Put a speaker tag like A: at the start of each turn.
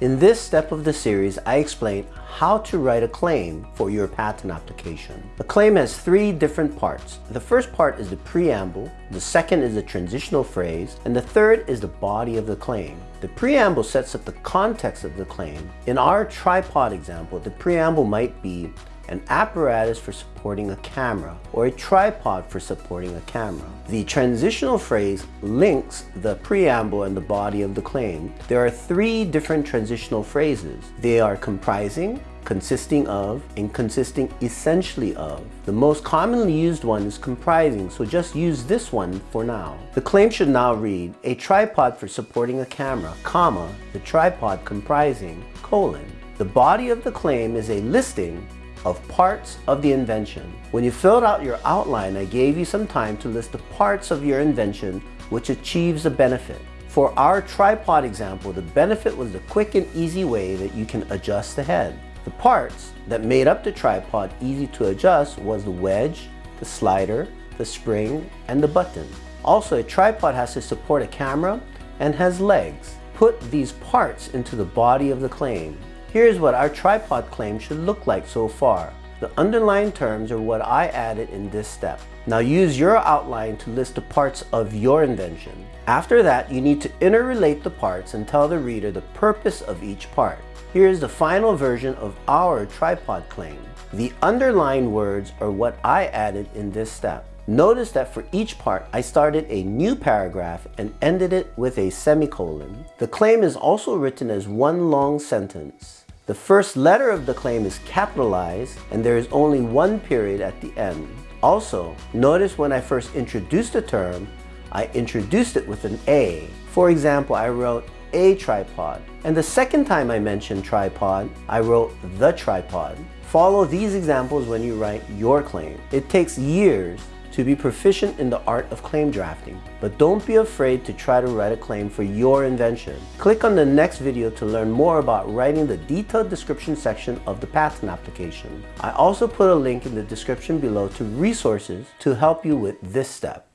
A: In this step of the series, I explain how to write a claim for your patent application. A claim has three different parts. The first part is the preamble, the second is the transitional phrase, and the third is the body of the claim. The preamble sets up the context of the claim. In our tripod example, the preamble might be an apparatus for supporting a camera, or a tripod for supporting a camera. The transitional phrase links the preamble and the body of the claim. There are three different transitional phrases. They are comprising, consisting of, and consisting essentially of. The most commonly used one is comprising, so just use this one for now. The claim should now read, a tripod for supporting a camera, comma, the tripod comprising, colon. The body of the claim is a listing of parts of the invention. When you filled out your outline, I gave you some time to list the parts of your invention which achieves a benefit. For our tripod example, the benefit was the quick and easy way that you can adjust the head. The parts that made up the tripod easy to adjust was the wedge, the slider, the spring, and the button. Also, a tripod has to support a camera and has legs. Put these parts into the body of the claim. Here's what our tripod claim should look like so far. The underlined terms are what I added in this step. Now use your outline to list the parts of your invention. After that, you need to interrelate the parts and tell the reader the purpose of each part. Here's the final version of our tripod claim. The underlined words are what I added in this step. Notice that for each part, I started a new paragraph and ended it with a semicolon. The claim is also written as one long sentence. The first letter of the claim is capitalized and there is only one period at the end. Also, notice when I first introduced the term, I introduced it with an A. For example, I wrote a tripod. And the second time I mentioned tripod, I wrote the tripod. Follow these examples when you write your claim. It takes years to be proficient in the art of claim drafting. But don't be afraid to try to write a claim for your invention. Click on the next video to learn more about writing the detailed description section of the patent application. I also put a link in the description below to resources to help you with this step.